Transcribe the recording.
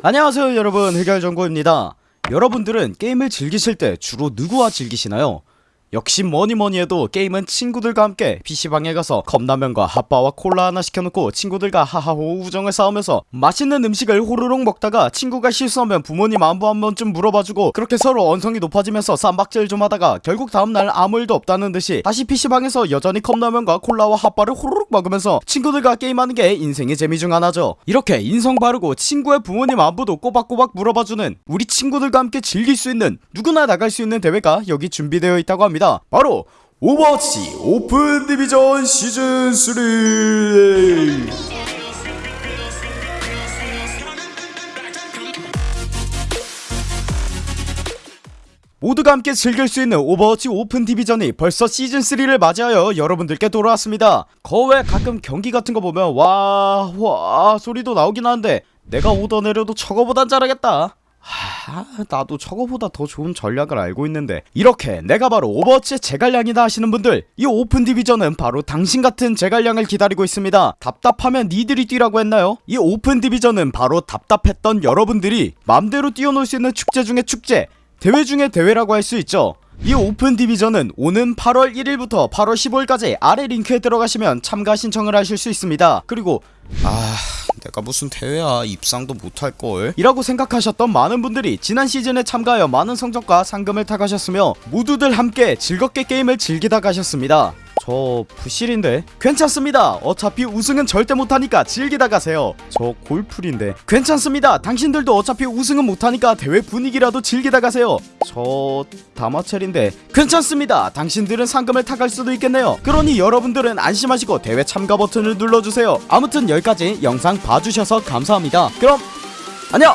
안녕하세요 여러분 해결정보입니다 여러분들은 게임을 즐기실 때 주로 누구와 즐기시나요? 역시 뭐니 뭐니 해도 게임은 친구들과 함께 PC방에 가서 컵라면과 핫바와 콜라 하나 시켜놓고 친구들과 하하호 우정을 쌓으면서 맛있는 음식을 호로록 먹다가 친구가 실수하면 부모님 안부 한 번쯤 물어봐주고 그렇게 서로 언성이 높아지면서 쌈박질 좀 하다가 결국 다음날 아무 일도 없다는 듯이 다시 PC방에서 여전히 컵라면과 콜라와 핫바를 호로록 먹으면서 친구들과 게임하는 게 인생의 재미 중 하나죠. 이렇게 인성 바르고 친구의 부모님 안부도 꼬박꼬박 물어봐주는 우리 친구들과 함께 즐길 수 있는 누구나 나갈 수 있는 대회가 여기 준비되어 있다고 합니다 바로 오버워치 Open Division 시즌 3 모두가 함께 즐길 수 있는 오버워치 Open Division이 벌써 시즌3를 맞이하여 여러분들께 돌아왔습니다. 거 왜 가끔 경기 같은 거 보면 와, 와 소리도 나오긴 하는데 내가 오더 내려도 저거보단 잘하겠다 하, 나도 저거보다 더 좋은 전략을 알고 있는데 이렇게 내가 바로 오버워치의 제갈량이다 하시는 분들 이 Open Division은 바로 당신 같은 제갈량을 기다리고 있습니다. 답답하면 니들이 뛰라고 했나요? 이 Open Division은 바로 답답했던 여러분들이 맘대로 뛰어놀 수 있는 축제 중의 축제 대회 중의 대회라고 할 수 있죠. 이 Open Division은 오는 8월 1일부터 8월 15일까지 아래 링크에 들어가시면 참가 신청을 하실 수 있습니다. 그리고 아 내가 무슨 대회야 입상도 못할걸. 이라고 생각하셨던 많은 분들이 지난 시즌에 참가하여 많은 성적과 상금을 타가셨으며 모두들 함께 즐겁게 게임을 즐기다 가셨습니다 저 부실인데? 괜찮습니다. 어차피 우승은 절대 못하니까 즐기다 가세요. 저 골풀인데? 괜찮습니다. 당신들도 어차피 우승은 못하니까 대회 분위기라도 즐기다 가세요. 저 다마첼인데? 괜찮습니다. 당신들은 상금을 타갈 수도 있겠네요. 그러니 여러분들은 안심하시고 대회 참가 버튼을 눌러주세요. 아무튼 여기까지 영상 봐주셔서 감사합니다. 그럼 안녕